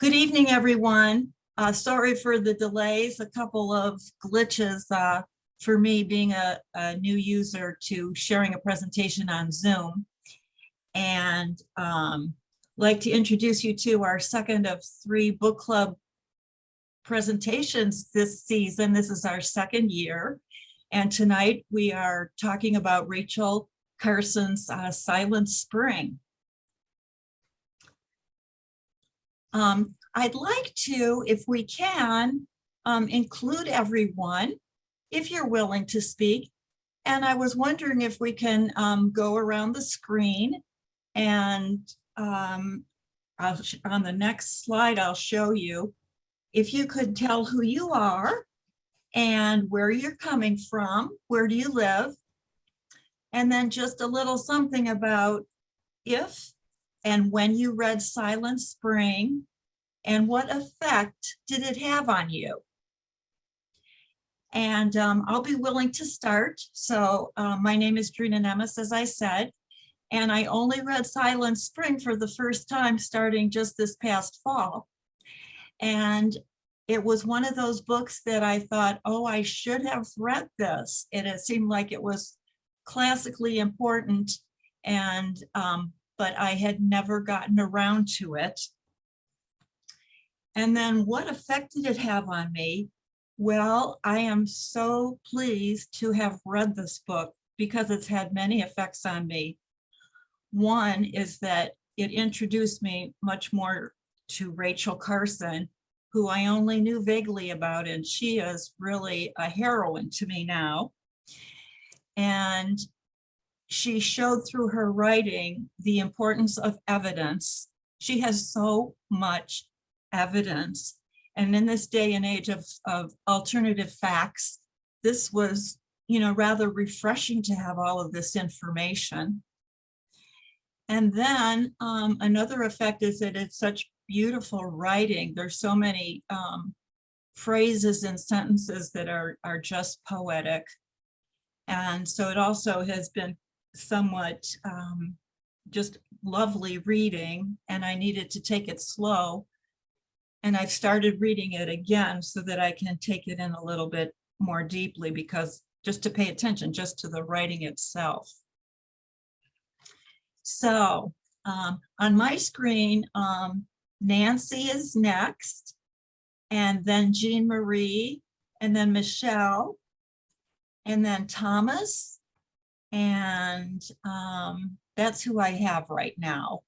Good evening, everyone. Uh, sorry for the delays, a couple of glitches uh, for me being a, a new user to sharing a presentation on Zoom. And um, like to introduce you to our second of three book club presentations this season. This is our second year. And tonight we are talking about Rachel Carson's uh, Silent Spring. Um, I'd like to, if we can, um, include everyone, if you're willing to speak. And I was wondering if we can um, go around the screen and um, on the next slide, I'll show you. If you could tell who you are and where you're coming from, where do you live? And then just a little something about if and when you read Silent Spring and what effect did it have on you? And um, I'll be willing to start. So uh, my name is Drina Nemes, as I said, and I only read Silent Spring for the first time starting just this past fall. And it was one of those books that I thought, oh, I should have read this. And it seemed like it was classically important and um, but I had never gotten around to it. And then what effect did it have on me? Well, I am so pleased to have read this book because it's had many effects on me. One is that it introduced me much more to Rachel Carson, who I only knew vaguely about, and she is really a heroine to me now. And she showed through her writing the importance of evidence. She has so much evidence. And in this day and age of, of alternative facts, this was, you know, rather refreshing to have all of this information. And then um, another effect is that it's such beautiful writing. There's so many um, phrases and sentences that are, are just poetic. And so it also has been somewhat um, just lovely reading and I needed to take it slow. And I've started reading it again so that I can take it in a little bit more deeply because just to pay attention just to the writing itself. So um, on my screen, um, Nancy is next, and then Jean Marie, and then Michelle, and then Thomas, and um, that's who I have right now.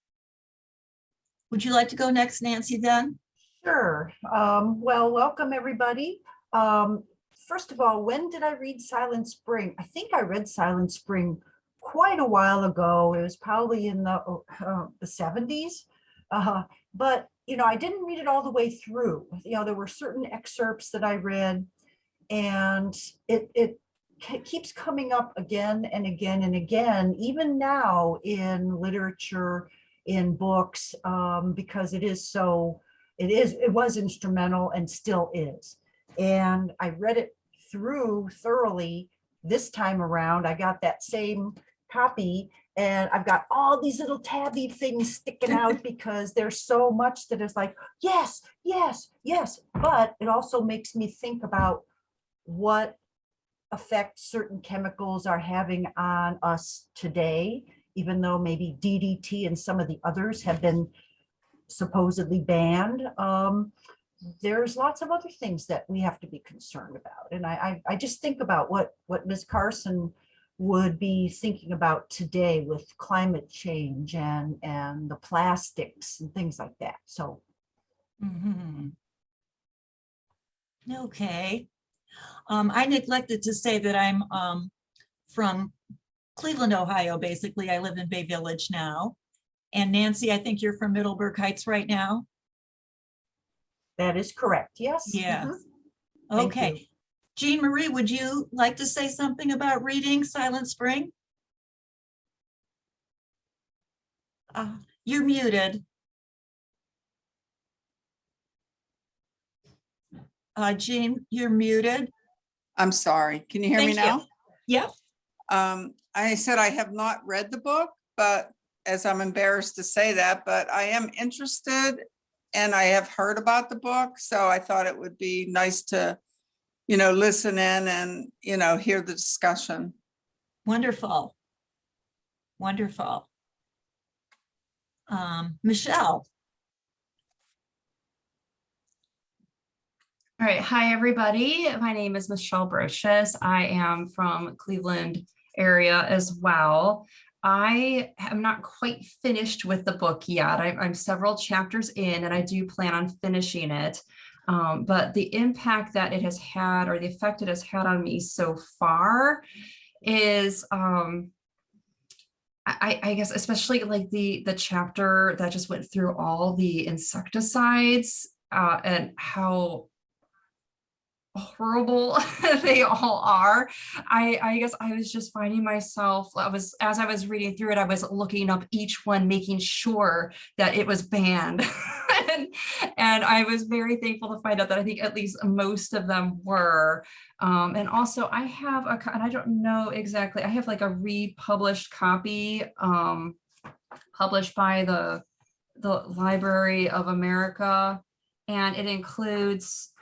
Would you like to go next, Nancy, then? Sure. Um, well, welcome everybody. Um, first of all, when did I read Silent Spring? I think I read Silent Spring quite a while ago. It was probably in the, uh, the 70s. Uh, but, you know, I didn't read it all the way through. You know, there were certain excerpts that I read and it, it keeps coming up again and again and again, even now in literature, in books, um, because it is so, it is, it was instrumental and still is. And I read it through thoroughly this time around. I got that same copy and I've got all these little tabby things sticking out because there's so much that is like, yes, yes, yes. But it also makes me think about what effect certain chemicals are having on us today, even though maybe DDT and some of the others have been supposedly banned. Um, there's lots of other things that we have to be concerned about. And I, I, I just think about what, what Ms. Carson would be thinking about today with climate change and, and the plastics and things like that. So. Mm -hmm. Okay. Um, I neglected to say that I'm um, from Cleveland, Ohio, basically. I live in Bay Village now. And Nancy, I think you're from Middleburg Heights right now. That is correct, yes. Yeah. Mm -hmm. Okay. Jean Marie, would you like to say something about reading Silent Spring? Uh, you're muted. Uh, Jean, you're muted. I'm sorry. Can you hear me now? you. Yeah. Um, I said I have not read the book, but as I'm embarrassed to say that, but I am interested and I have heard about the book, so I thought it would be nice to, you know, listen in and, you know, hear the discussion. Wonderful. Wonderful. Um, Michelle, All right. Hi, everybody. My name is Michelle Brochus. I am from Cleveland area as well. I am not quite finished with the book yet. I'm, I'm several chapters in and I do plan on finishing it. Um, but the impact that it has had or the effect it has had on me so far is um, I, I guess especially like the the chapter that just went through all the insecticides uh, and how horrible they all are. I, I guess I was just finding myself, I was, as I was reading through it, I was looking up each one, making sure that it was banned. and, and I was very thankful to find out that I think at least most of them were. Um, and also I have a, and I don't know exactly, I have like a republished copy um, published by the, the Library of America. And it includes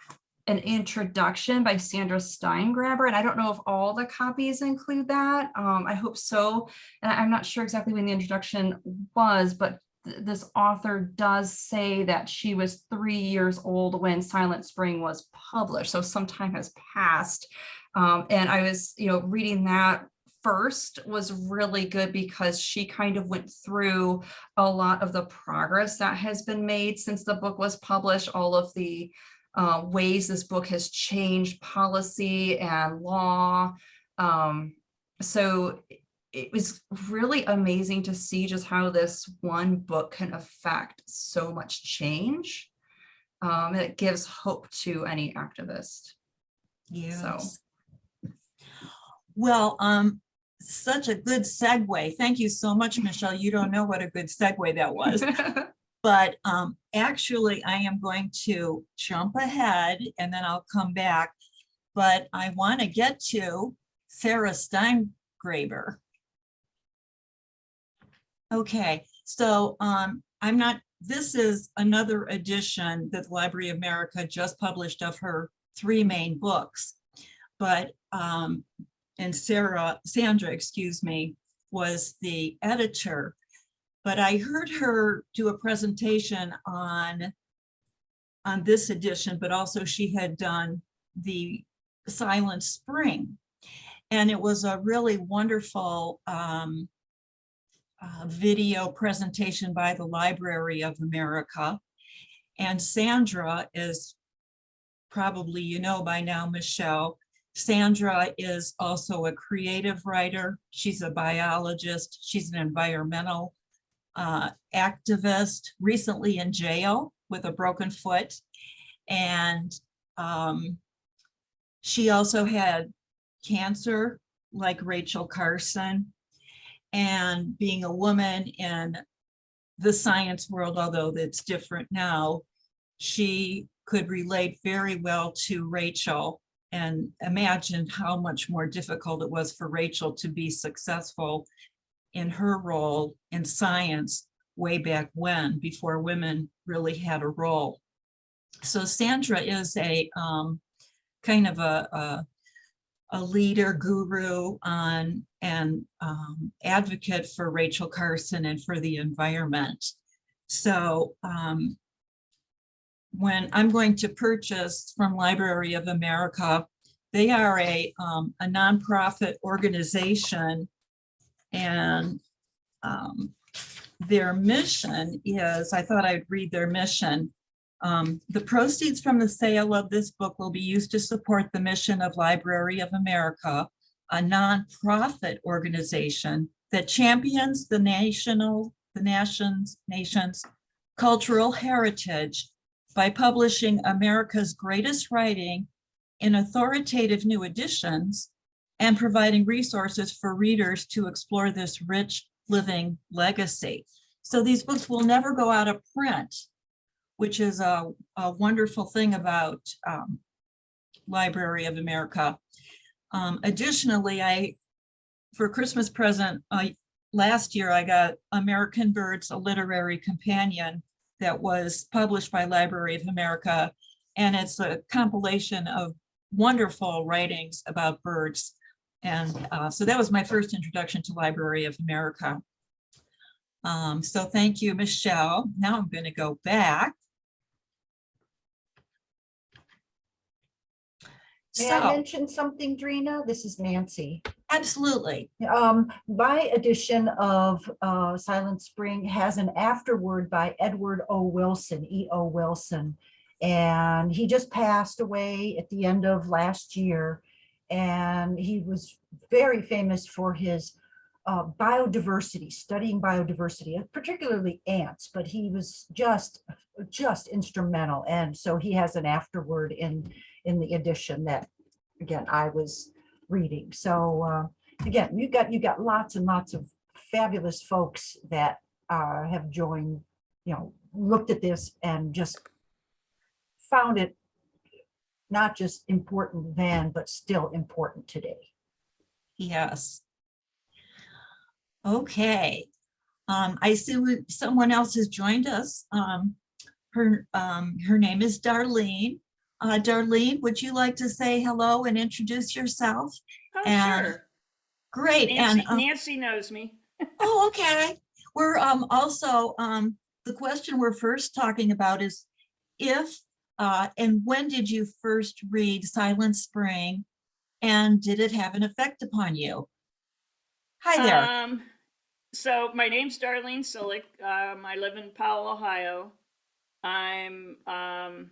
an introduction by Sandra Steingraber, and I don't know if all the copies include that. Um, I hope so. And I'm not sure exactly when the introduction was, but th- this author does say that she was three years old when Silent Spring was published, so some time has passed. Um, and I was, you know, reading that first was really good because she kind of went through a lot of the progress that has been made since the book was published, all of the uh, ways this book has changed policy and law. Um, so it- was really amazing to see just how this one book can affect so much change. Um, it gives hope to any activist. yes. Well, um, such a good segue. Thank you so much, Michelle. You don't know what a good segue that was. But um, actually, I am going to jump ahead and then I'll come back. But I want to get to Sarah Steingraber. Okay, so um, I'm not, this is another edition that the Library of America just published of her three main books. But, um, and Sarah, Sandra, excuse me, was the editor but I heard her do a presentation on on this edition, but also she had done the Silent Spring. And it was a really wonderful um, uh, video presentation by the Library of America. And Sandra is probably, you know by now, Michelle, Sandra is also a creative writer. She's a biologist. She's an environmental uh, activist, recently in jail with a broken foot. And um, she also had cancer like Rachel Carson. And being a woman in the science world, although it's different now, she could relate very well to Rachel and imagine how much more difficult it was for Rachel to be successful in her role in science way back when, before women really had a role. So Sandra is a um, kind of a, a, a leader guru on and um, advocate for Rachel Carson and for the environment. So um, when I'm going to purchase from Library of America, they are a, um, a nonprofit organization and um, their mission is, I thought I'd read their mission. Um, the proceeds from the sale of this book will be used to support the mission of Library of America, a nonprofit organization that champions the national, the nation's, nation's cultural heritage by publishing America's greatest writing in authoritative new editions and providing resources for readers to explore this rich living legacy. So these books will never go out of print, which is a, a wonderful thing about um, Library of America. Um, additionally, I, for Christmas present, uh, last year I got American Birds, a literary companion that was published by Library of America. And it's a compilation of wonderful writings about birds. And uh, so that was my first introduction to Library of America. Um, so thank you, Michelle. Now I'm going to go back. May I So, mention something, Drina? This is Nancy. absolutely. Um, my edition of uh, Silent Spring has an afterword by Edward O. Wilson, E. O. Wilson. And he just passed away at the end of last year. And he was very famous for his uh, biodiversity, studying biodiversity, particularly ants, but he was just, just instrumental. And so he has an afterword in, in the edition that, again, I was reading. So uh, again, you got, you got lots and lots of fabulous folks that uh, have joined, you know, looked at this and just found it not just important then, but still important today. Yes. Okay. Um, I see we- someone else has joined us. Um, her, um, her name is Darlene. Uh, Darlene, would you like to say hello and introduce yourself? Oh, And- sure. Great. And, Nancy, um, Nancy knows me. oh, okay. We're, um, also, um, the question we're first talking about is if, uh, and when did you first read Silent Spring? And did it have an effect upon you? Hi there. Um, so my name's Darlene Silic. Um, I live in Powell, Ohio. I'm um,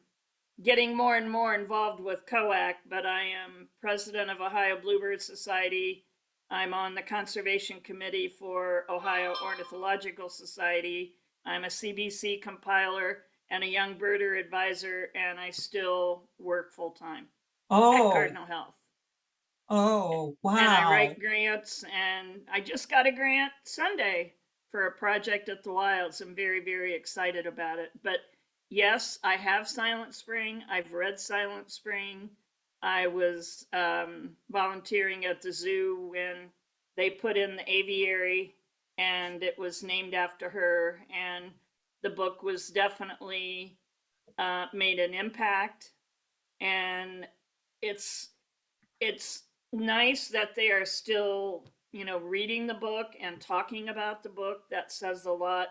getting more and more involved with COAC, but I am president of Ohio Bluebird Society. I'm on the conservation committee for Ohio Ornithological Society. I'm a CBC compiler and a young birder advisor, and I still work full time at Oh. Cardinal Health. Oh, wow. And I write grants, and I just got a grant Sunday for a project at the Wilds. I'm very, very excited about it. But yes, I have Silent Spring. I've read Silent Spring. I was um, volunteering at the zoo when they put in the aviary, and it was named after her. And the book was definitely uh, made an impact. And it's it's nice that they are still, you know, reading the book and talking about the book. That says a lot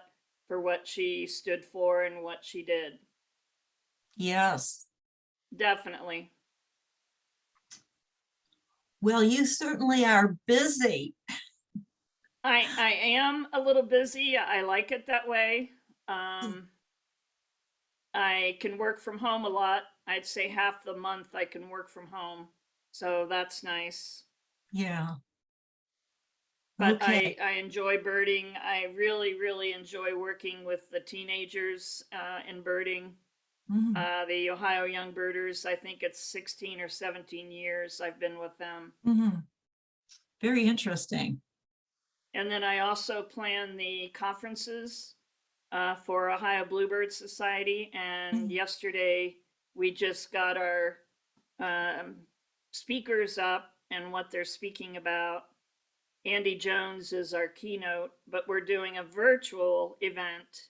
for what she stood for and what she did. Yes. Definitely. Well, you certainly are busy. I I am a little busy. I like it that way. Um I can work from home a lot. I'd say half the month I can work from home. So that's nice. Yeah. But Okay. I, I enjoy birding. I really, really enjoy working with the teenagers uh, in birding. Mhm, Uh, the Ohio Young Birders, I think it's 16 or 17 years I've been with them. mhm. Very interesting. And then I also plan the conferences uh, for Ohio Bluebird Society. And Mhm. yesterday we just got our um, speakers up and what they're speaking about. Andy Jones is our keynote, but we're doing a virtual event.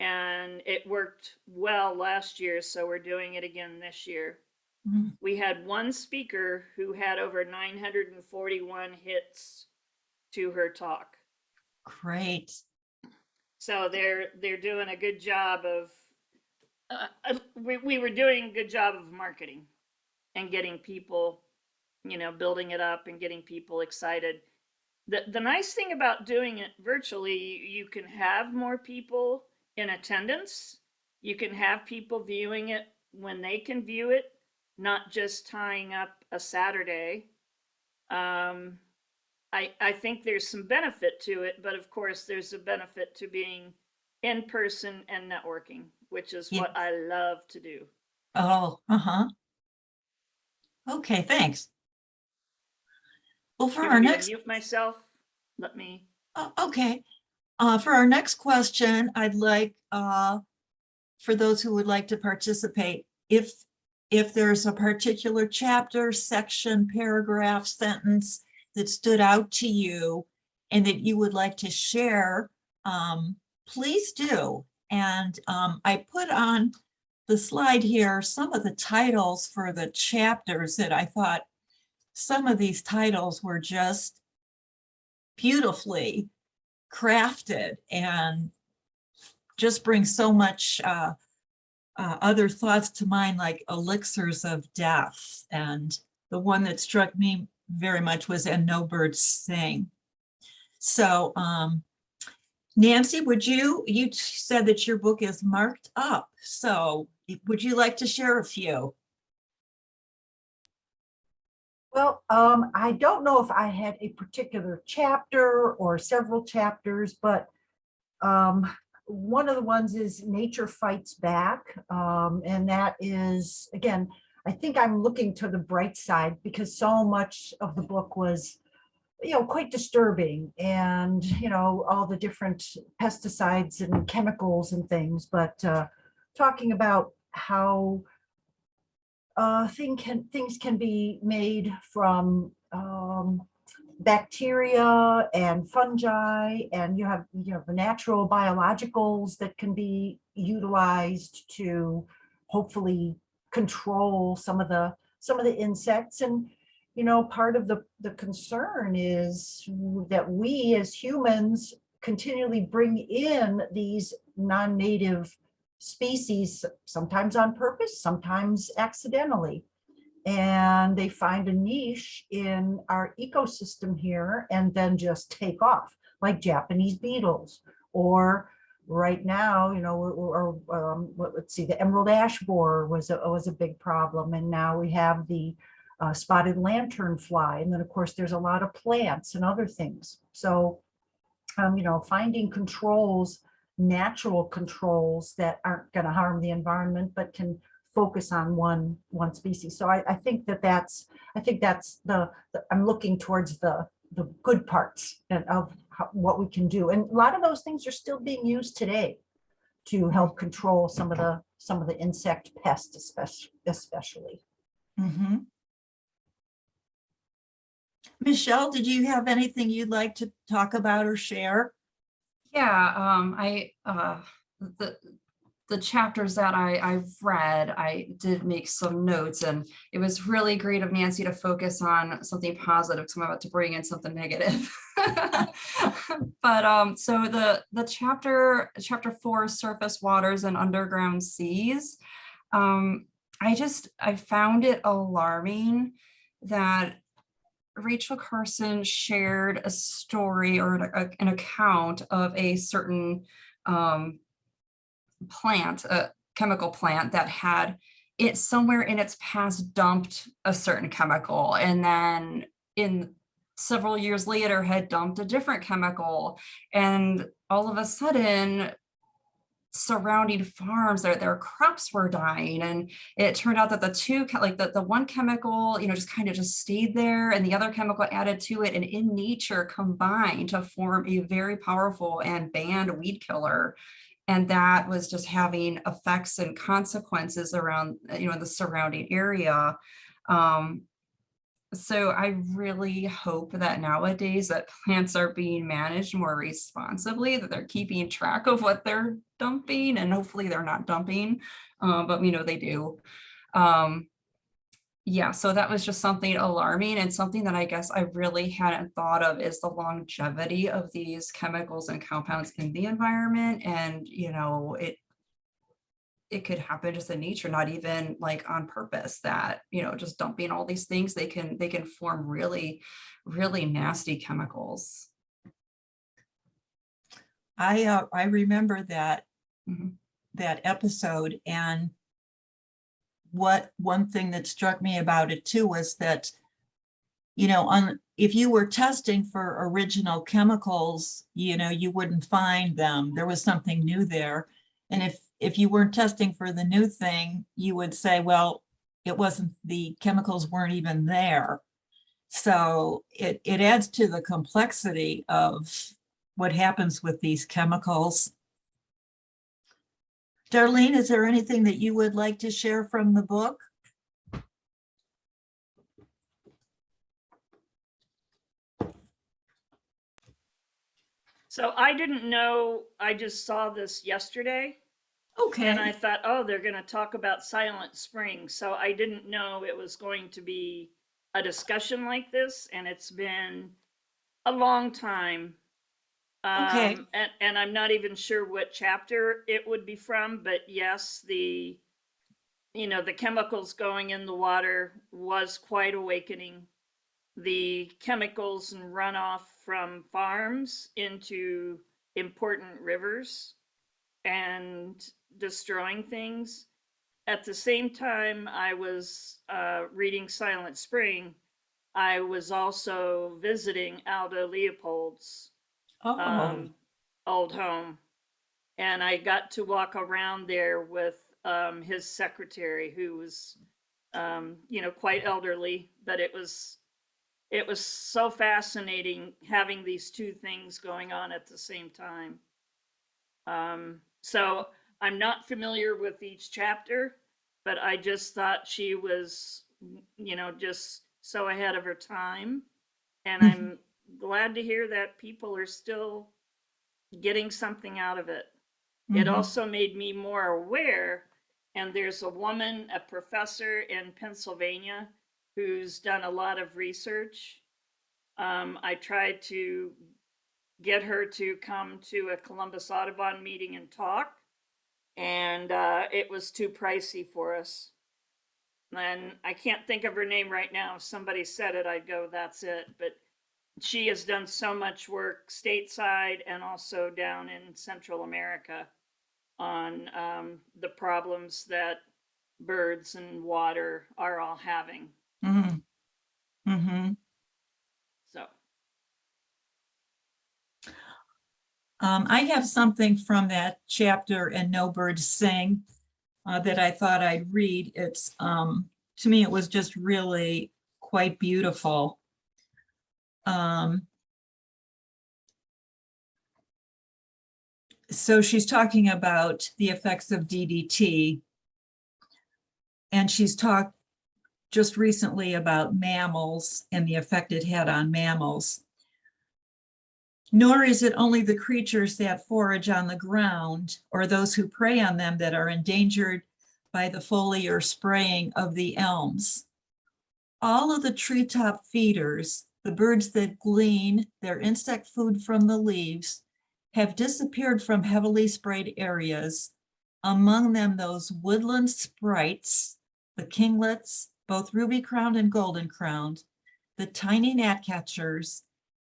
And it worked well last year, so we're doing it again this year. Mhm. We had one speaker who had over 941 hits to her talk. Great. So they're they're doing a good job of. Uh, uh, we we were doing a good job of marketing, and getting people, you know, building it up and getting people excited. The the nice thing about doing it virtually, you can have more people in attendance. You can have people viewing it when they can view it, not just tying up a Saturday. Um, I, I think there's some benefit to it, but of course, there's a benefit to being in person and networking, which is what I love to do. Oh, uh-huh. Okay, thanks. Well, for You our want me to next, mute myself? Let me. oh, okay. Uh, for our next question, I'd like, uh, for those who would like to participate, if, if there's a particular chapter, section, paragraph, sentence that stood out to you and that you would like to share, um, please do. And um, I put on the slide here some of the titles for the chapters that I thought some of these titles were just beautifully crafted and just bring so much uh, uh, other thoughts to mind, like elixirs of death. And the one that struck me very much was And No Birds Sing. So um, Nancy, would you, you said that your book is marked up. So would you like to share a few? Well, um, I don't know if I had a particular chapter or several chapters, but um, one of the ones is Nature Fights Back. Um, and that is, again, I think I'm looking to the bright side because so much of the book was, you know, quite disturbing and, you know, all the different pesticides and chemicals and things, but uh, talking about how uh, thing can, things can be made from um, bacteria and fungi, and you have, you the natural biologicals that can be utilized to hopefully control some of the, some of the insects. And, you know, part of the, the concern is that we as humans continually bring in these non-native species, sometimes on purpose, sometimes accidentally. And they find a niche in our ecosystem here and then just take off, like Japanese beetles. Or right now, you know, or, or um, let's see, the emerald ash borer was a, was a big problem. And now we have the uh, spotted lantern fly. And then, of course, there's a lot of plants and other things. So, um, you know, finding controls natural controls that aren't going to harm the environment, but can focus on one one species. So I, I think that that's I think that's the, the I'm looking towards the the good parts of how, what we can do. And a lot of those things are still being used today to help control some of the some of the insect pests, especially especially. Mhm. Michelle, did you have anything you'd like to talk about or share? Yeah, um, I, uh, the, the chapters that I, I've read, I did make some notes and it was really great of Nancy to focus on something positive because I'm about to bring in something negative. But, um, so the, the chapter, chapter four, surface waters and underground seas. Um, I just, I found it alarming that Rachel Carson shared a story or an, a- an account of a certain um, plant, a chemical plant that had it somewhere in its past dumped a certain chemical and then in several years later had dumped a different chemical. And all of a sudden surrounding farms their their crops were dying. And it turned out that the two like the, the one chemical you know just kind of just stayed there and the other chemical added to it. And in nature combined to form a very powerful and banned weed killer and that was just having effects and consequences around you know the surrounding area um so I really hope that nowadays that plants are being managed more responsibly, that they're keeping track of what they're dumping and hopefully they're not dumping, uh, but we know they do. Um, yeah, so that was just something alarming and something that I guess I really hadn't thought of is the longevity of these chemicals and compounds in the environment. And, you know, it it could happen just in nature, not even like on purpose that, you know, just dumping all these things, they can, they can form really, really nasty chemicals. I, uh, I remember that, Mhm. that episode and what, one thing that struck me about it too was that, you know, on, if you were testing for original chemicals, you know, you wouldn't find them. There was something new there. And if, if you weren't testing for the new thing, you would say, well, it wasn't, the chemicals weren't even there. So it, it adds to the complexity of what happens with these chemicals. Darlene, is there anything that you would like to share from the book? So I didn't know, I just saw this yesterday Okay. And I thought, oh, they're going to talk about Silent Spring. So I didn't know it was going to be a discussion like this. And it's been a long time. Okay. Um, and, and I'm not even sure what chapter it would be from, but yes, the, you know, the chemicals going in the water was quite awakening. The chemicals and runoff from farms into important rivers and destroying things. At the same time, I was uh, reading Silent Spring. I was also visiting Aldo Leopold's oh, um, old home. And I got to walk around there with um, his secretary, who was, um, you know, quite elderly, but it was, it was so fascinating having these two things going on at the same time. Um, so I'm not familiar with each chapter, but I just thought she was, you know, just so ahead of her time. And Mhm. I'm glad to hear that people are still getting something out of it. It mhm. also made me more aware, and there's a woman, a professor in Pennsylvania, who's done a lot of research. Um, I tried to get her to come to a Columbus Audubon meeting and talk, and uh, it was too pricey for us. And I can't think of her name right now. If somebody said it, I'd go, that's it. But she has done so much work stateside and also down in Central America on um, the problems that birds and water are all having. Mhm. Mhm. So, Um, I have something from that chapter in No Birds Sing uh, that I thought I'd read. It's, um, to me, it was just really quite beautiful. Um, so she's talking about the effects of DDT. And she's talked just recently about mammals and the effect it had on mammals. Nor is it only the creatures that forage on the ground or those who prey on them that are endangered by the foliar spraying of the elms. All of the treetop feeders, the birds that glean their insect food from the leaves, have disappeared from heavily sprayed areas. Among them, those woodland sprites, the kinglets, both ruby crowned and golden crowned, the tiny gnatcatchers,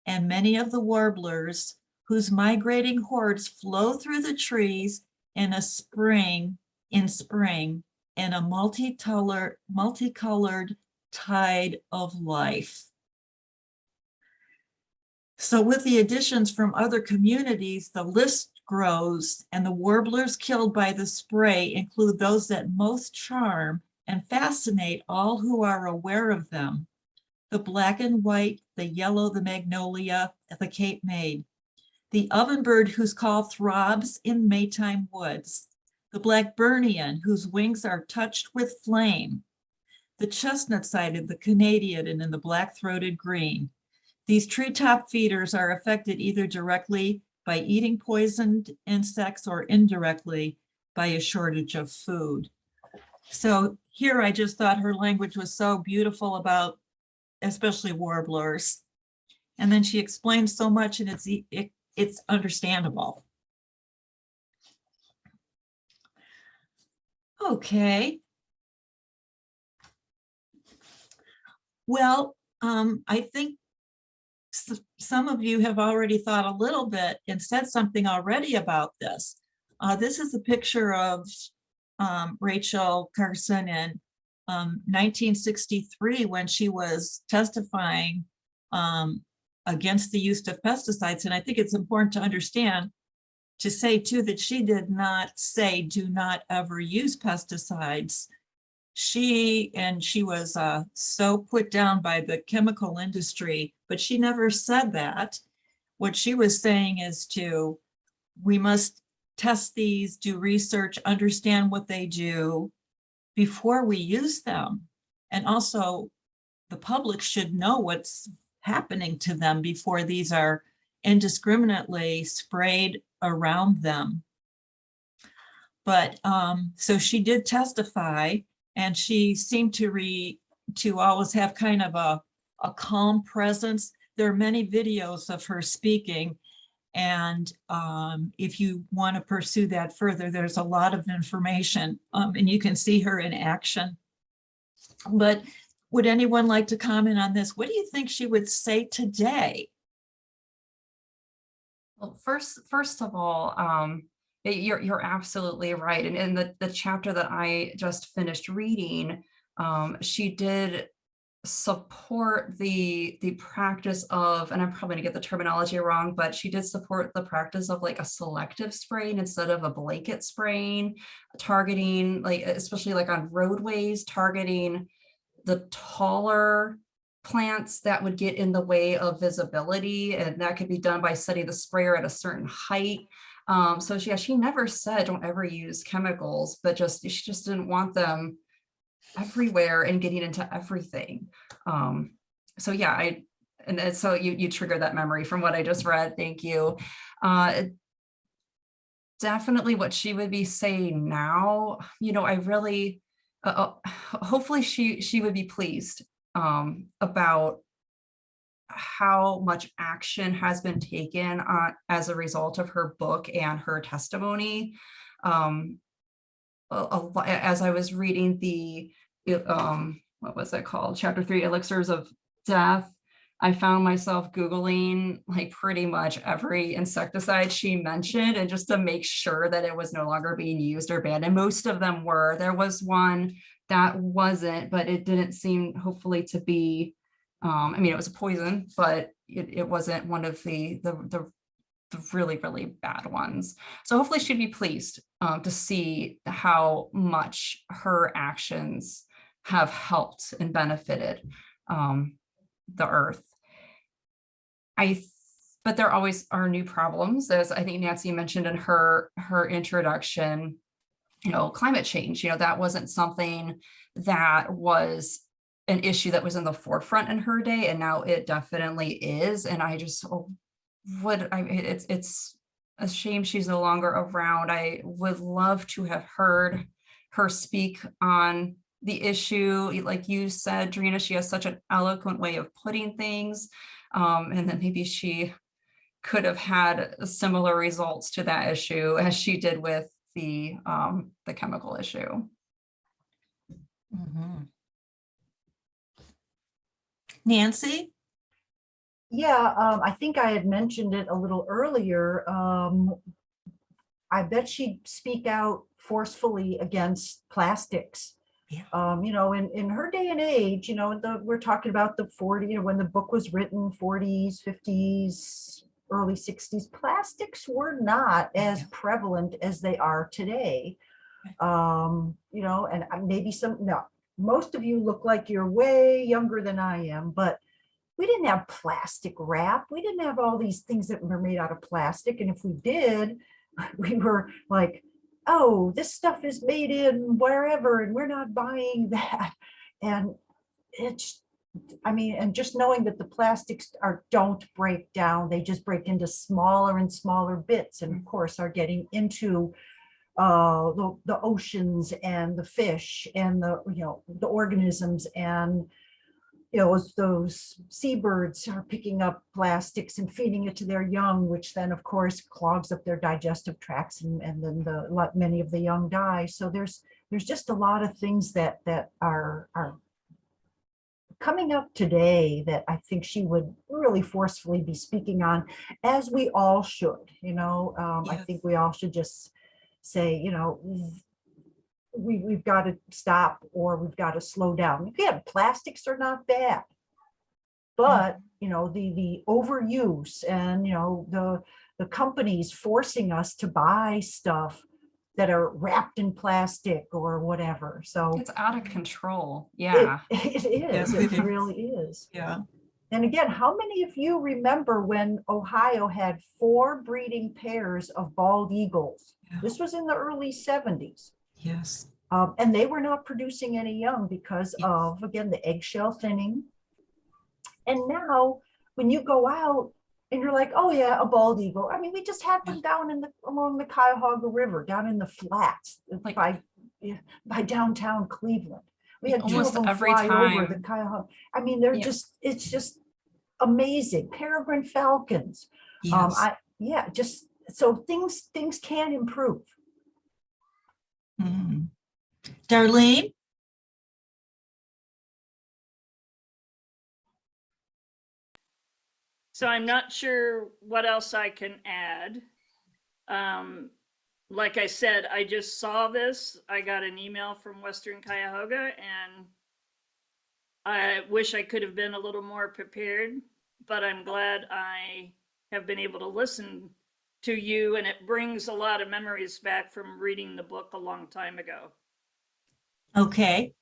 and many of the warblers whose migrating hordes flow through the trees in a spring, in spring, in a multicolored, multicolored tide of life. So with the additions from other communities, the list grows and the warblers killed by the spray include those that most charm and fascinate all who are aware of them. The black and white, the yellow, the magnolia, the Cape May. The ovenbird whose call throbs in Maytime woods. The Blackburnian whose wings are touched with flame. The chestnut-sided, the Canadian, and in the black-throated green. These treetop feeders are affected either directly by eating poisoned insects or indirectly by a shortage of food. So here I just thought her language was so beautiful about especially warblers. And then she explains so much and it's, it, it's understandable. Okay. Well, um, I think some of you have already thought a little bit and said something already about this. Uh, this is a picture of um, Rachel Carson in um, 1963 when she was testifying um, against the use of pesticides. And I think it's important to understand to say too that she did not say do not ever use pesticides. She and she was uh, so put down by the chemical industry, but she never said that. What she was saying is to we must test these, do research, understand what they do before we use them. And also the public should know what's happening to them before these are indiscriminately sprayed around them. But, um, so she did testify and she seemed to re, to always have kind of a, a calm presence. There are many videos of her speaking. And, um, if you want to pursue that further, there's a lot of information, um, and you can see her in action. But would anyone like to comment on this? What do you think she would say today? Well, first, first of all, um, you're, you're absolutely right. And in the, the chapter that I just finished reading, um, she did support the, the practice of, and I'm probably gonna get the terminology wrong, but she did support the practice of like a selective spraying instead of a blanket spraying, targeting, like, especially like on roadways, targeting the taller plants that would get in the way of visibility and that could be done by setting the sprayer at a certain height. Um, so she, yeah, she never said don't ever use chemicals, but just she just didn't want them everywhere and getting into everything. Um, so yeah, I and, so you you triggered that memory from what I just read. Thank you. Uh, definitely what she would be saying now, you know, I really uh, uh, hopefully she she would be pleased um, about how much action has been taken uh, as a result of her book and her testimony. Um, a- a as I was reading the, um, what was it called? Chapter three, Elixirs of Death. I found myself Googling like pretty much every insecticide she mentioned and just to make sure that it was no longer being used or banned. And most of them were. There was one that wasn't, but it didn't seem hopefully to be, um, I mean, it was a poison, but it, it wasn't one of the, the, the, the really, really bad ones. So hopefully she'd be pleased um, to see how much her actions have helped and benefited um, the earth. I, but there always are new problems, as I think Nancy mentioned in her, her introduction you know, climate change, you know, that wasn't something that was an issue that was in the forefront in her day, and now it definitely is. And I just oh, would, I, it's, it's a shame she's no longer around. I would love to have heard her speak on the issue. Like you said, Drina, she has such an eloquent way of putting things. Um, and then maybe she could have had similar results to that issue as she did with the um the chemical issue. Mhm. Nancy? Yeah, um, I think I had mentioned it a little earlier. Um, I bet she'd speak out forcefully against plastics. Yeah. Um, you know, in, in her day and age, you know, the, we're talking about the 40, you know, when the book was written, 40s, 50s, early 60s, plastics were not as Yeah. prevalent as they are today. Um, you know, and uh, maybe some, no, most of you look like you're way younger than I am, but we didn't have plastic wrap. We didn't have all these things that were made out of plastic. And if we did, we were like, oh, this stuff is made in wherever and we're not buying that. And it's, I mean, and just knowing that the plastics are, don't break down, they just break into smaller and smaller bits and of course are getting into uh, the, the oceans and the fish and the, you know, the organisms and you know, those seabirds are picking up plastics and feeding it to their young, which then of course clogs up their digestive tracts and, and then the, lot, many of the young die. So there's, there's just a lot of things that, that are, are coming up today that I think she would really forcefully be speaking on, as we all should, you know, um, I think we all should just say, you know, we, we've got to stop or we've got to slow down. Again, plastics are not bad. But, mm. you know, the, the overuse and, you know, the, the companies forcing us to buy stuff that are wrapped in plastic or whatever. So It's out of control. Yeah. it Yes, is, it it is. really is. Yeah. And again, how many of you remember when Ohio had four breeding pairs of bald eagles? Yeah. This was in the early seventies. Yes. Um, and they were not producing any young because Yes. of, again, the eggshell thinning. And now, when you go out, And you're like, oh yeah, a bald eagle. I mean, we just had them down in the, along the Cuyahoga River, down in the flats Like- by, by downtown Cleveland. We had two of Almost them every fly over time. the Cuyahoga. I mean, they're Yeah. just, it's just amazing. Peregrine falcons. Um, Yes. I, yeah, just, so things, things can improve. Mhm. Darlene? So I'm not sure what else I can add. Um, like I said, I just saw this. I got an email from Western Cuyahoga and I wish I could have been a little more prepared, but I'm glad I have been able to listen to you and it brings a lot of memories back from reading the book a long time ago. Okay.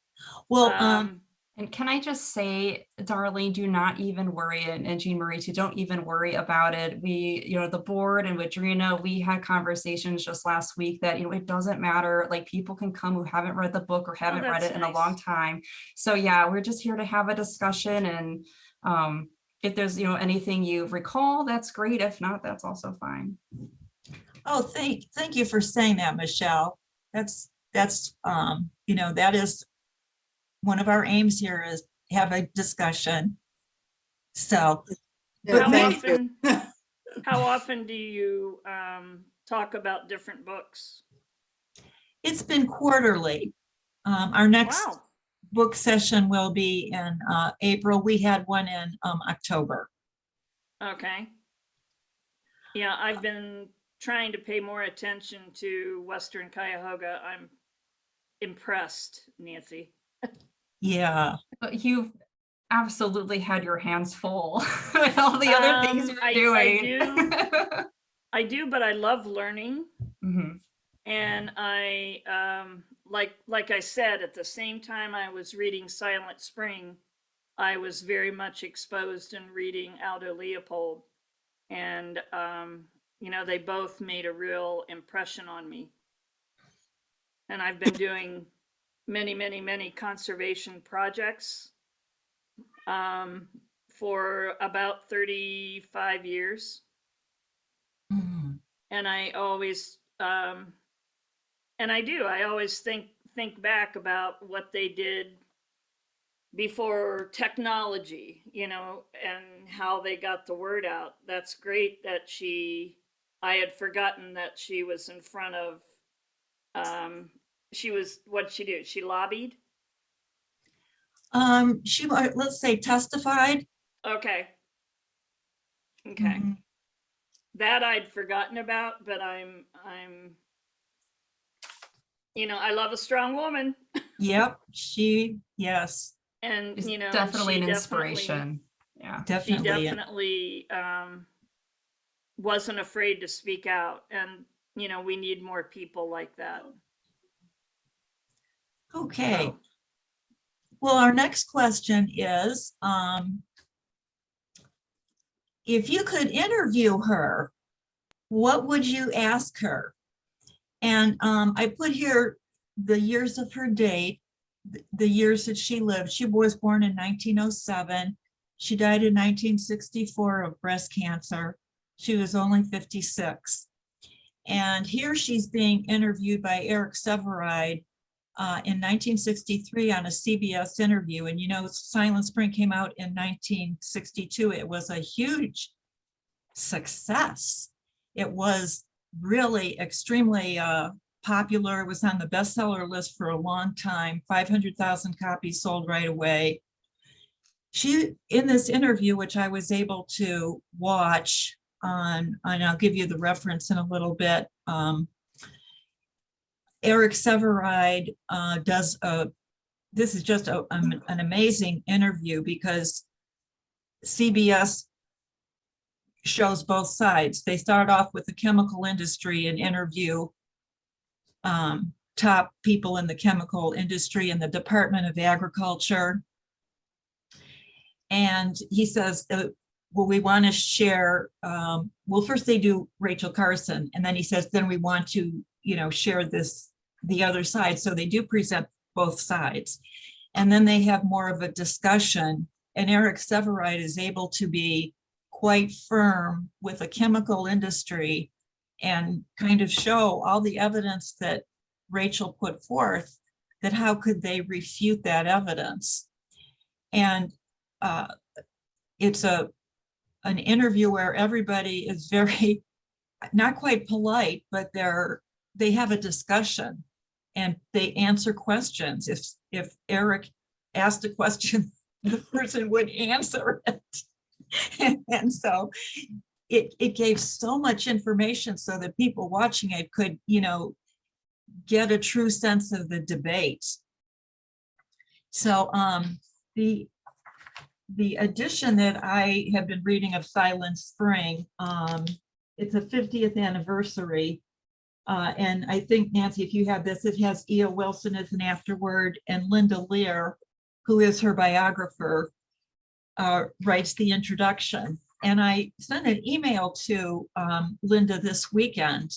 Well, um, Um, And can I just say, Darlene, do not even worry, and and Jean Marie too, don't even worry about it. We, you know, the board and with Drina, we had conversations just last week that, you know, it doesn't matter, like people can come who haven't read the book or haven't read Oh, that's it in a long time. So yeah, we're just here to have a discussion and um, if there's, you know, anything you recall, that's great. If not, that's also fine. oh, thank, thank you for saying that, Michelle. That's, that's, um, you know, that is one of our aims here is have a discussion. So, Yeah, How often, how often do you um, talk about different books? it's been quarterly. Um, our next Wow. Book session will be in, uh, April. We had one in, um, October. Okay. Yeah, I've been trying to pay more attention to Western Cuyahoga. I'm impressed, Nancy. Yeah, But you've absolutely had your hands full with all the other things Um, you're I- I doing. I do, but I love learning. Mhm. And I, um, like, like I said, at the same time I was reading Silent Spring, I was very much exposed in reading Aldo Leopold. And, um, you know, they both made a real impression on me. And I've been doing many, many, many conservation projects um, for about 35 years Mhm. and I always um and I do I always think think back about what they did before technology you know and how they got the word out. That's great that she I had forgotten that she was in front of um she was what she do? She lobbied? Um, she, let's say testified. okay. Okay. Mhm. that I'd forgotten about, but I'm I'm you know, I love a strong woman Yep, she, yes, and It's you know, definitely she an definitely- inspiration. Yeah. She definitely. definitely um wasn't afraid to speak out and you know, we need more people like that. Okay, So, well, our next question is, um, if you could interview her, what would you ask her? And, um, I put here the years of her date, the years that she lived. She was born in nineteen oh seven. She died in nineteen sixty-four of breast cancer. She was only fifty-six. And here she's being interviewed by Eric Sevareid, uh, in 1963 on a CBS interview. And you know, Silent Spring came out in 1962. It was a huge success. It was really extremely uh, popular. Was on the bestseller list for a long time, 500,000 copies sold right away. She, in this interview, which I was able to watch on, and I'll give you the reference in a little bit, um, Eric Sevareid uh, does a, this is just a, an amazing interview because CBS shows both sides. They start off with the chemical industry and interview um, top people in the chemical industry in the Department of Agriculture. And he says, uh, well, we want to share, um, well, first they do Rachel Carson, and then he says, then we want to, you know, share this, the other side. So they do present both sides. And then they have more of a discussion, and Eric Sevareid is able to be quite firm with a chemical industry and kind of show all the evidence that Rachel put forth, that how could they refute that evidence? And uh, it's a, an interview where everybody is very, not quite polite, but they're, they have a discussion and they answer questions. If, if Eric asked a question, the person would answer it. And so it, it gave so much information so that people watching it could, you know, get a true sense of the debate. So um, the, the edition that I have been reading of Silent Spring, um, it's a 50th anniversary. Uh, and I think Nancy, if you have this, it has E.O. Wilson as an afterword and Linda Lear, who is her biographer, uh, writes the introduction. And I sent an email to um, Linda this weekend.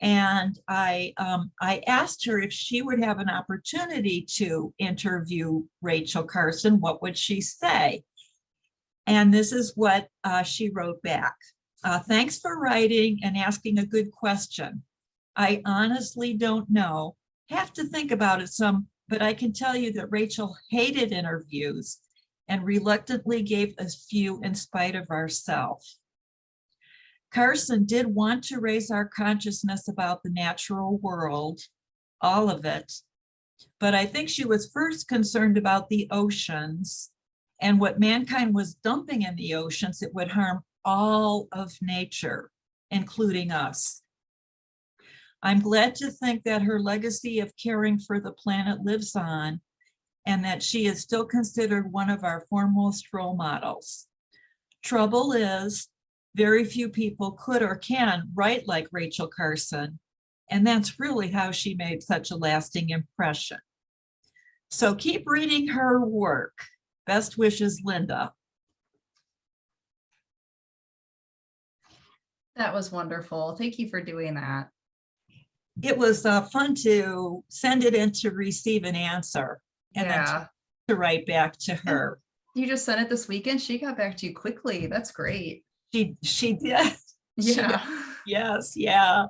And I, um, I asked her if she would have an opportunity to interview Rachel Carson, what would she say? And this is what uh, she wrote back. Uh, thanks for writing and asking a good question. I honestly don't know. Have to think about it some, but I can tell you that Rachel hated interviews and reluctantly gave a few in spite of ourselves. Carson did want to raise our consciousness about the natural world, all of it. But I think she was first concerned about the oceans and what mankind was dumping in the oceans, it would harm all of nature, including us. I'm glad to think that her legacy of caring for the planet lives on and that she is still considered one of our foremost role models. Trouble is, very few people could or can write like Rachel Carson, and that's really how she made such a lasting impression. So keep reading her work. Best wishes, Linda. That was wonderful. Thank you for doing that. It was uh, fun to send it in to receive an answer and then to- Yeah. to write back to her. You just sent it this weekend. She got back to you quickly. That's great. She, she did. She did. Yeah. Yes, yeah.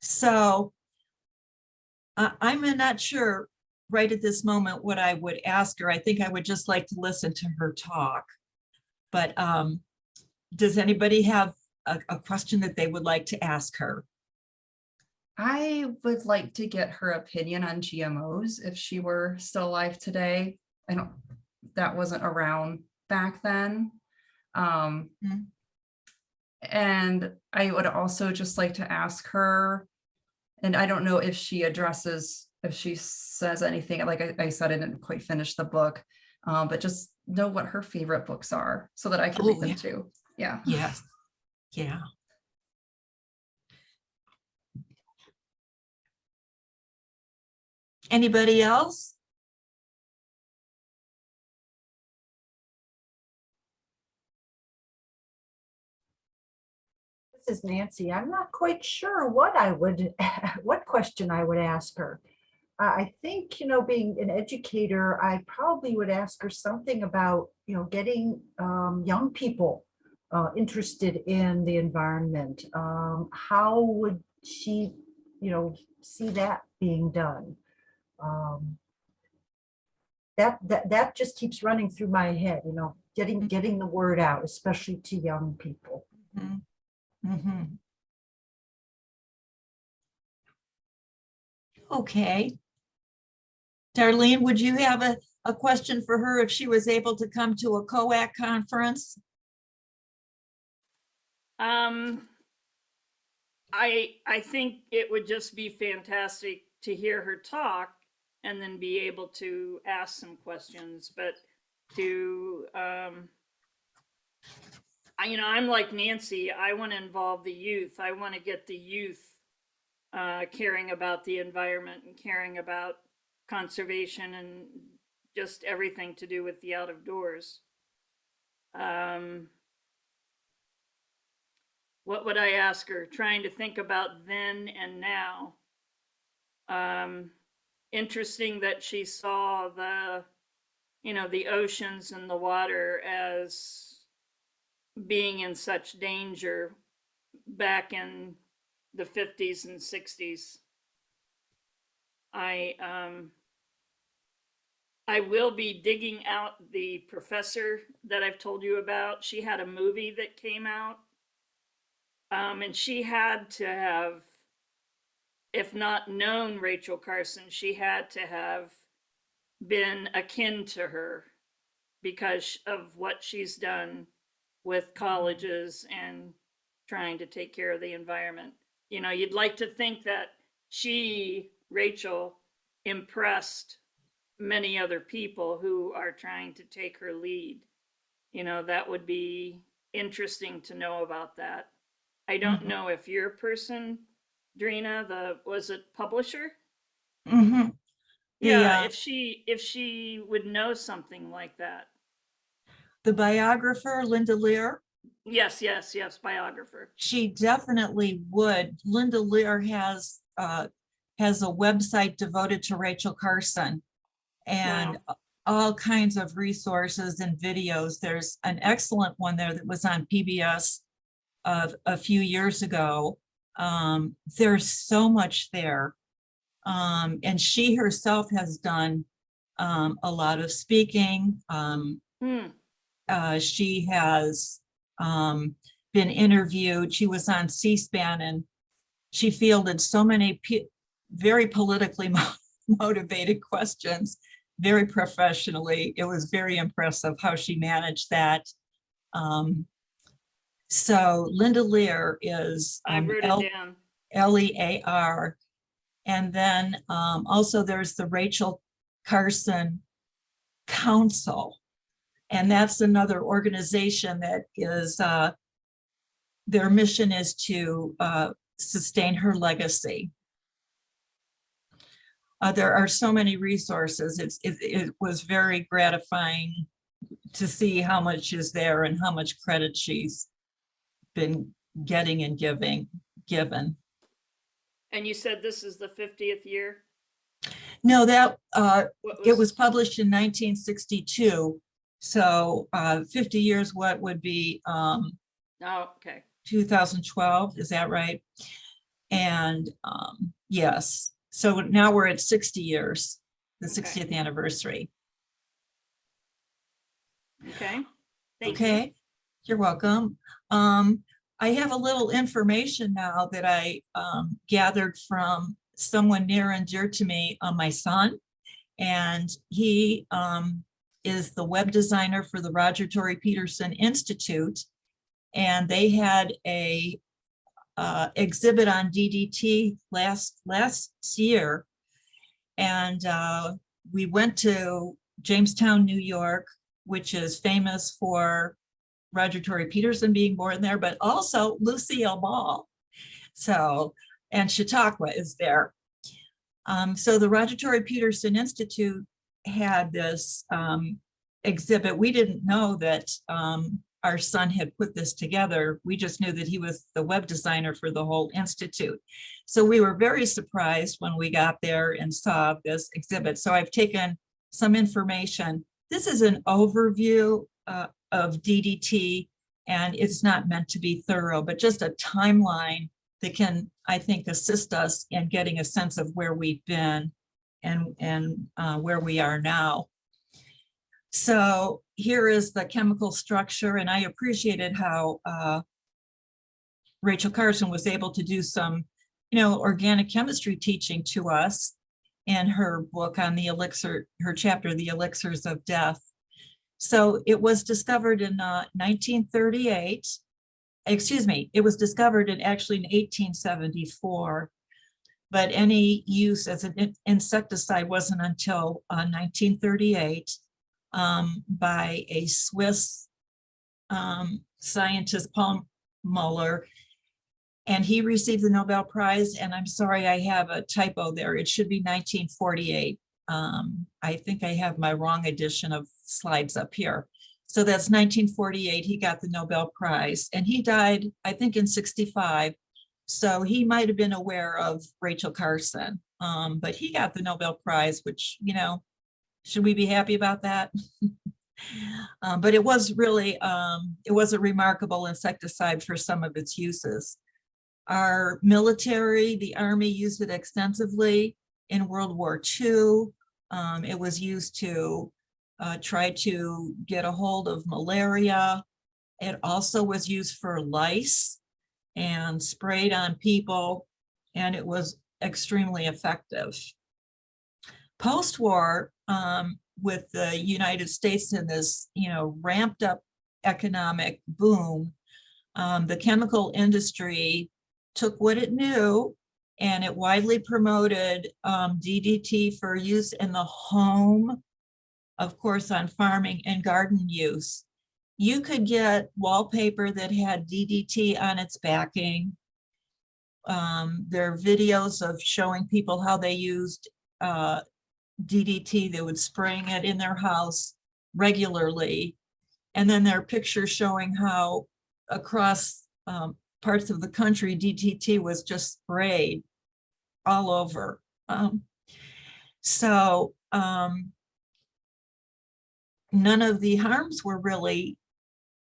So I, I'm not sure right at this moment what I would ask her. I think I would just like to listen to her talk. But um, does anybody have a, a question that they would like to ask her? I would like to get her opinion on GMOs if she were still alive today. I don't, that wasn't around back then. Um, Mhm. and I would also just like to ask her, and I don't know if she addresses, if she says anything, like I, I said, I didn't quite finish the book, um, but just know what her favorite books are so that I can read Oh, them yeah. too. Yeah. Yes, yeah. Anybody else? This is Nancy. I'm not quite sure what I would, what question I would ask her. I think, you know, being an educator, I probably would ask her something about, you know, getting um, young people uh, interested in the environment. Um, How would she, you know, see that being done? Um, That, that, that just keeps running through my head, you know, getting, getting the word out, especially to young people. Mhm. Mhm. Okay. Darlene, would you have a, a question for her if she was able to come to a COAC conference? Um, I, I think it would just be fantastic to hear her talk and then be able to ask some questions, but to, um, I, you know, I'm like Nancy, I want to involve the youth. I want to get the youth uh, caring about the environment and caring about conservation and just everything to do with the out of doors. Um, what would I ask her? Trying to think about then and now. Um, interesting that she saw the, you know, the oceans and the water as being in such danger back in the 50s and 60s. I um I will be digging out the professor that I've told you about. She had a movie that came out. Um, and she had to have, if not known Rachel Carson, she had to have been akin to her because of what she's done with colleges and trying to take care of the environment. You know, you'd like to think that she, Rachel, impressed many other people who are trying to take her lead. You know, that would be interesting to know about that. I don't Mhm. know if your person, Drina, the was it publisher? Mhm. The, Yeah, uh, if she if she would know something like that. The biographer, Linda Lear, Yes, yes, yes, biographer. she definitely would. Linda Lear has, uh, has a website devoted to Rachel Carson. And a- all kinds of resources and videos. There's an excellent one there that was on PBS of a few years ago. Um, there's so much there. Um, and she herself has done, um, a lot of speaking. Um, Hmm. uh, she has um, been interviewed. She was on C-SPAN and she fielded so many very politically mo- motivated questions, very professionally. It was very impressive how she managed that. Um, so Linda Lear is I um, wrote L- it down. L E A R. And then um, also there's the Rachel Carson Council. And that's another organization that is, uh, their mission is to uh, sustain her legacy. Uh, there are so many resources. It's, it, it was very gratifying to see how much is there and how much credit she's been getting and giving, given. And you said this is the 50th year? No, that, uh, What it was published in nineteen sixty-two. So, uh, fifty years, what would be, um, Oh, okay. two thousand twelve, is that right? And, um, yes, so now we're at sixty years, the Okay. sixtieth anniversary. Okay. Thank you. Okay, you're welcome. Um, I have a little information now that I, um, gathered from someone near and dear to me, uh, my son. And he, um, is the web designer for the Roger Tory Peterson Institute. And they had a, uh, exhibit on DDT last, last year. And, uh, we went to Jamestown, New York, which is famous for Roger Tory Peterson being born there, but also Lucille Ball. So, and Chautauqua is there. Um, so the Roger Tory Peterson Institute had this um, exhibit. We didn't know that um, our son had put this together. We just knew that he was the web designer for the whole institute. So we were very surprised when we got there and saw this exhibit. So I've taken some information. This is an overview uh, of DDT and it's not meant to be thorough, but just a timeline that can, I think, assist us in getting a sense of where we've been and, and uh, where we are now. So here is the chemical structure, and I appreciated how uh, Rachel Carson was able to do some, you know, organic chemistry teaching to us in her book on the elixir, her chapter, The Elixirs of Death. So it was discovered in uh, 1938. Excuse me, it was discovered in actually in 1874. But any use as an insecticide wasn't until uh, 1938 um, by a Swiss um, scientist, Paul Muller. And he received the Nobel Prize, and I'm sorry, I have a typo there. It should be 1948. Um, I think I have my wrong edition of slides up here. So that's 1948, he got the Nobel Prize, and he died, I think, in 65. So he might have been aware of Rachel Carson, um, but he got the Nobel Prize, which, you know, should we be happy about that? Um, but it was really, um, it was a remarkable insecticide for some of its uses. Our military, the Army used it extensively in World War II. Um, it was used to uh, try to get a hold of malaria. It also was used for lice and sprayed on people, and it was extremely effective. Post-war, um, with the United States in this, you know, ramped up economic boom, um, the chemical industry took what it knew and it widely promoted um, DDT for use in the home, of course, on farming and garden use. You could get wallpaper that had DDT on its backing. Um, there are videos of showing people how they used uh, DDT, they would spraying it in their house regularly. And then there are pictures showing how across um, parts of the country, DDT was just sprayed all over. Um, so um, none of the harms were really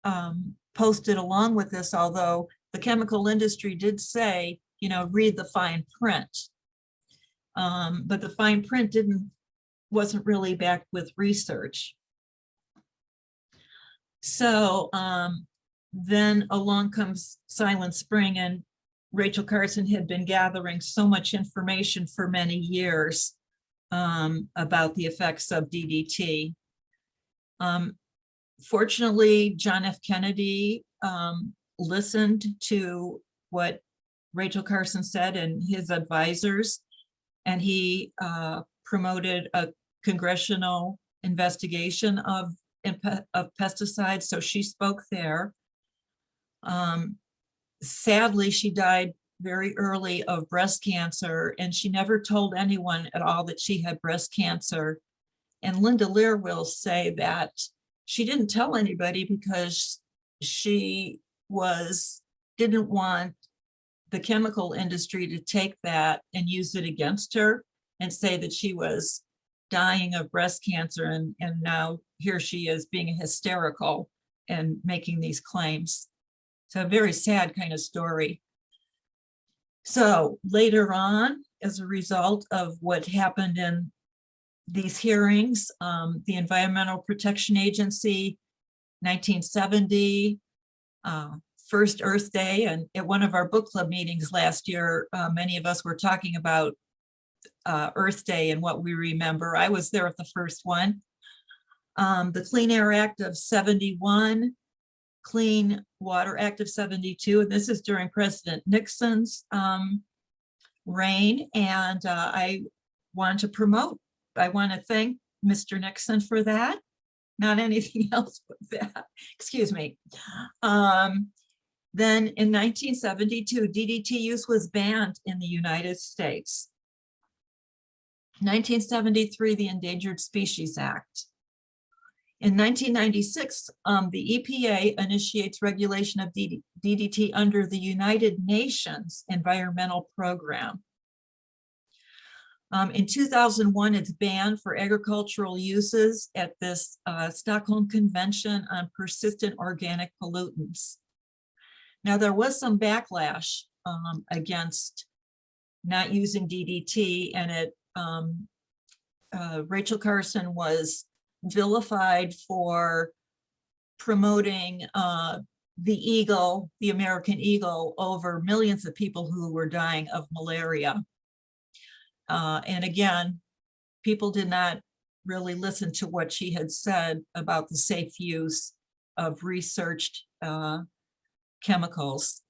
um, posted along with this, although the chemical industry did say, you know, read the fine print. Um, but the fine print didn't, wasn't really backed with research. So um, then along comes Silent Spring and Rachel Carson had been gathering so much information for many years um, about the effects of DDT. Um, fortunately, John F. Kennedy um, listened to what Rachel Carson said and his advisors, and he uh, promoted a congressional investigation of, of pesticides, so she spoke there. Um, sadly, she died very early of breast cancer, and she never told anyone at all that she had breast cancer. And Linda Lear will say that she didn't tell anybody because she was, didn't want the chemical industry to take that and use it against her and say that she was dying of breast cancer and, and now here she is being hysterical and making these claims. So a very sad kind of story. So later on, as a result of what happened in these hearings, um, the Environmental Protection Agency, 1970, uh, first Earth Day, and at one of our book club meetings last year, uh, many of us were talking about uh, Earth Day and what we remember. I was there at the first one. Um, the Clean Air Act of 71, Clean Water Act of 72, and this is during President Nixon's um, reign. And uh, I want to promote, I want to thank Mr. Nixon for that, not anything else but that, excuse me. Um, then in 1972, DDT use was banned in the United States. 1973, the Endangered Species Act. In 1996, um, the EPA initiates regulation of DD DDT under the United Nations Environmental Program. Um, in 2001, it's banned for agricultural uses at this uh, Stockholm Convention on Persistent Organic Pollutants. Now, there was some backlash um, against not using DDT and it um, uh, Rachel Carson was vilified for promoting uh, the eagle, the American eagle, over millions of people who were dying of malaria. Uh, and again, people did not really listen to what she had said about the safe use of researched uh, chemicals.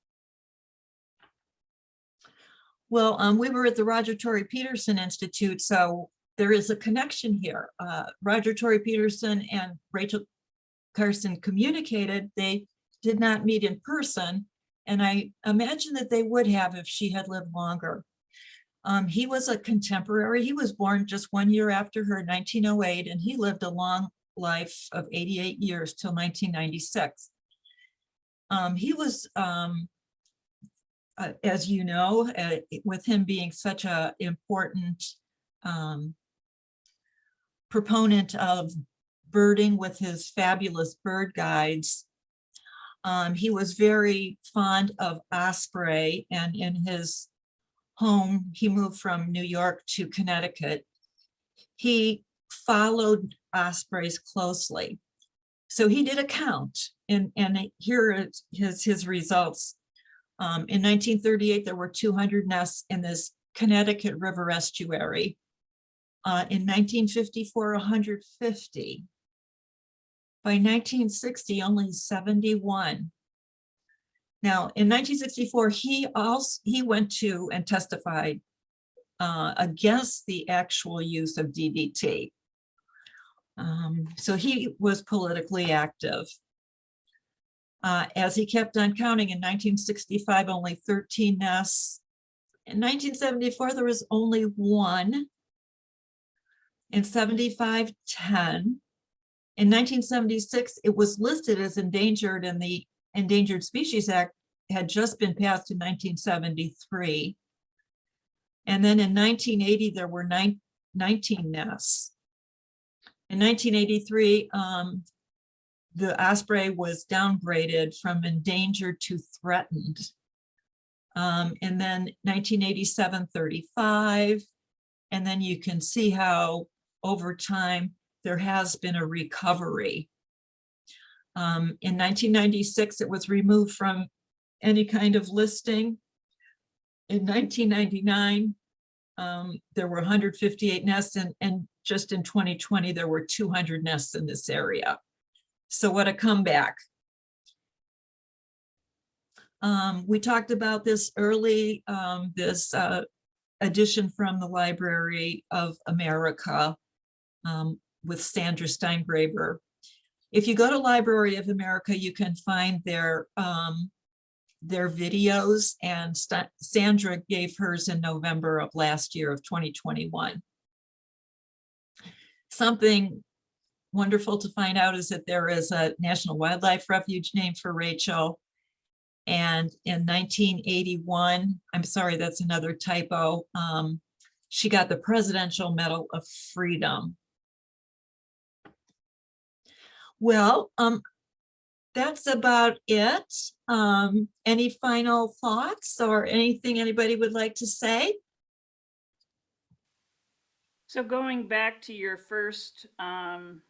Well, um, we were at the Roger Tory Peterson Institute, so there is a connection here. Uh, Roger Tory Peterson and Rachel Carson communicated. They did not meet in person, and I imagine that they would have if she had lived longer. Um, he was a contemporary. He was born just one year after her, 1908, and he lived a long life of 88 years till 1996. Um, he was um, uh, as you know, uh, with him being such a important um, proponent of birding with his fabulous bird guides. Um, he was very fond of osprey and in his home, he moved from New York to Connecticut. He followed ospreys closely. So he did a count and, and here is his, his results. Um, in nineteen thirty-eight, there were two hundred nests in this Connecticut River estuary. Uh, in nineteen fifty-four, hundred fifty. By nineteen sixty, only seventy-one. Now, in nineteen sixty-four, he also, he went to and testified uh, against the actual use of DDT. Um, so he was politically active. Uh, as he kept on counting in nineteen sixty-five, only thirteen nests. In nineteen seventy-four, there was only one. In 75, 10. In nineteen seventy-six, it was listed as endangered and the Endangered Species Act had just been passed in nineteen seventy-three. And then in nineteen eighty, there were nine, 19 nests. In nineteen eighty-three, um, the osprey was downgraded from endangered to threatened. Um, and then 1987, 35. And then you can see how over time there has been a recovery. Um, in 1996, it was removed from any kind of listing. In 1999, um, there were 158 nests and, and just in 2020, there were 200 nests in this area. So what a comeback. Um, we talked about this early, um, this, uh, edition from the Library of America, um, with Sandra Steingraber. If you go to Library of America, you can find their, um, their videos and Sta- Sandra gave hers in November of last year of 2021. Something wonderful to find out is that there is a National Wildlife Refuge named for Rachel. And in 1981, I'm sorry, that's another typo. Um, she got the Presidential Medal of Freedom. Well, um, that's about it. Um, any final thoughts or anything anybody would like to say? So going back to your first, um,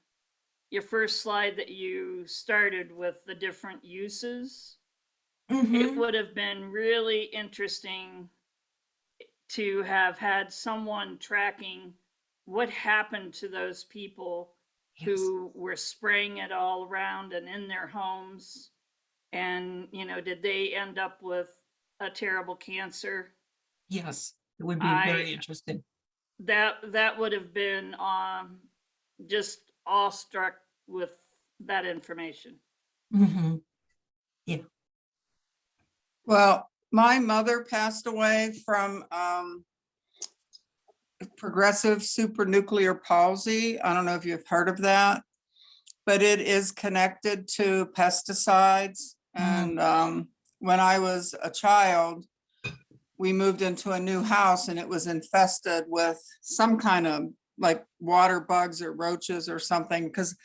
your first slide that you started with the different uses, it Mhm. would have been really interesting to have had someone tracking what happened to those people Yes. who were spraying it all around and in their homes. And, you know, did they end up with a terrible cancer? Yes, it would be very interesting. That, that would have been, um, just awestruck with that information. Mm -hmm. Yeah. Well, my mother passed away from um progressive supranuclear palsy. I don't know if you've heard of that. But it is connected to pesticides. Mm. And um when I was a child, we moved into a new house and it was infested with some kind of like water bugs or roaches or something, because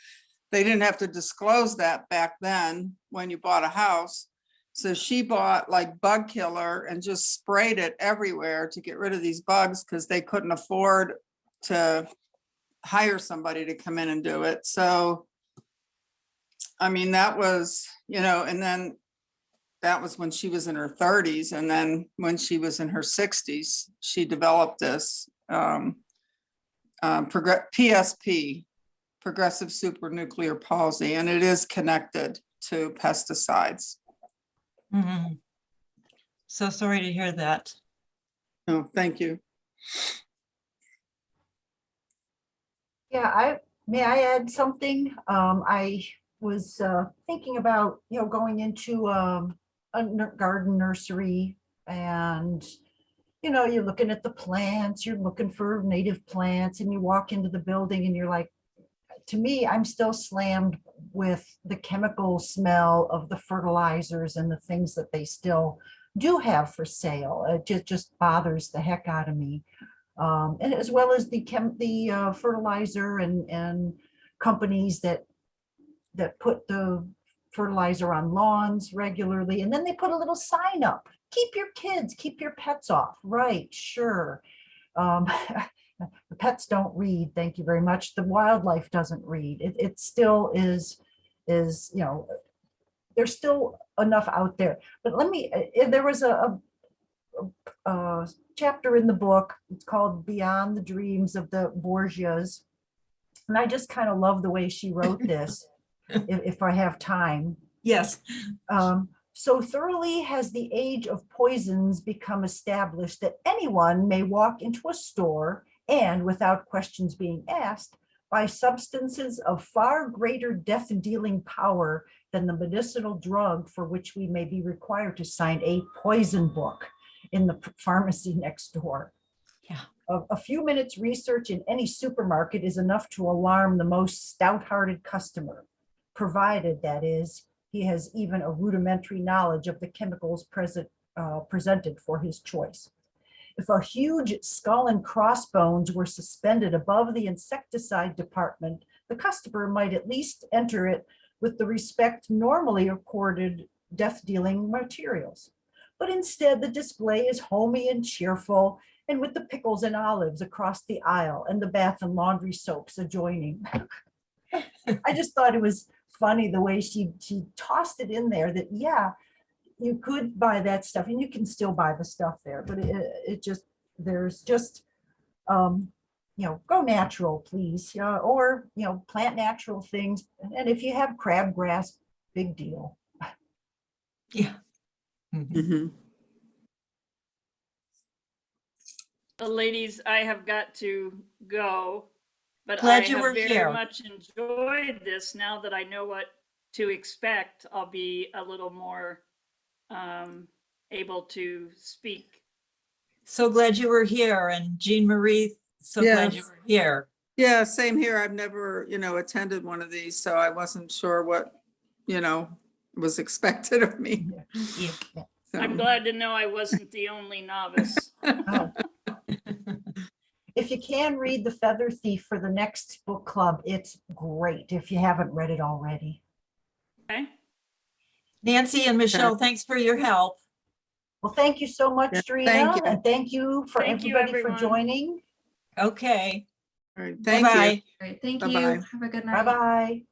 they didn't have to disclose that back then when you bought a house. So she bought like bug killer and just sprayed it everywhere to get rid of these bugs because they couldn't afford to hire somebody to come in and do it. So I mean, that was, you know, and then that was when she was in her thirties. And then when she was in her sixties, she developed this um, um, progress, PSP, progressive supranuclear palsy, and it is connected to pesticides. Mhm. So sorry to hear that. Oh, thank you. Yeah, I, may I add something? Um, I was, uh, thinking about, you know, going into, um, a garden nursery and, you know, you're looking at the plants, you're looking for native plants and you walk into the building and you're like, to me, I'm still slammed with the chemical smell of the fertilizers and the things that they still do have for sale. It just, just bothers the heck out of me. Um, and as well as the chem, the uh, fertilizer and, and companies that, that put the fertilizer on lawns regularly, and then they put a little sign up, keep your kids, keep your pets off, right, sure. Um, the pets don't read, thank you very much, the wildlife doesn't read, it, it still is, is, you know, there's still enough out there, but let me, uh, uh, there was a, a a- a chapter in the book, it's called Beyond the Dreams of the Borgias. And I just kind of love the way she wrote this, if, if I have time. Yes, Um, so thoroughly has the age of poisons become established that anyone may walk into a store and without questions being asked, buy substances of far greater death-dealing power than the medicinal drug for which we may be required to sign a poison book in the pharmacy next door. Yeah. A, a few minutes research in any supermarket is enough to alarm the most stout-hearted customer, provided that is, he has even a rudimentary knowledge of the chemicals present, uh, presented for his choice. If a huge skull and crossbones were suspended above the insecticide department, the customer might at least enter it with the respect normally accorded death-dealing materials. But instead, the display is homey and cheerful, and with the pickles and olives across the aisle and the bath and laundry soaps adjoining. I just thought it was funny the way she, she tossed it in there that, yeah, you could buy that stuff and you can still buy the stuff there, but it, it just, there's just, um, you know, go natural, please, yeah, or, you know, plant natural things. And if you have crabgrass, big deal. yeah. Mhm. Uh, Ladies, I have got to go, but I Glad you have were very here. much enjoyed this. Now that I know what to expect, I'll be a little more um, able to speak. So glad you were here and Jean Marie, so glad you were here. Yeah, same here. I've never, you know, attended one of these, so I wasn't sure what, you know, was expected of me. Yeah. I'm glad to know I wasn't the only novice. Oh. If you can read The Feather Thief for the next book club, it's great if you haven't read it already. Okay, Nancy and Michelle, thanks for your help. Well, thank you so much, Yeah, Drina, thank you. and thank you for Thank you, everybody for everyone. joining. Okay, all right, Thank you. bye-bye. Great, thank Bye-bye. you. Have a good night. Bye-bye.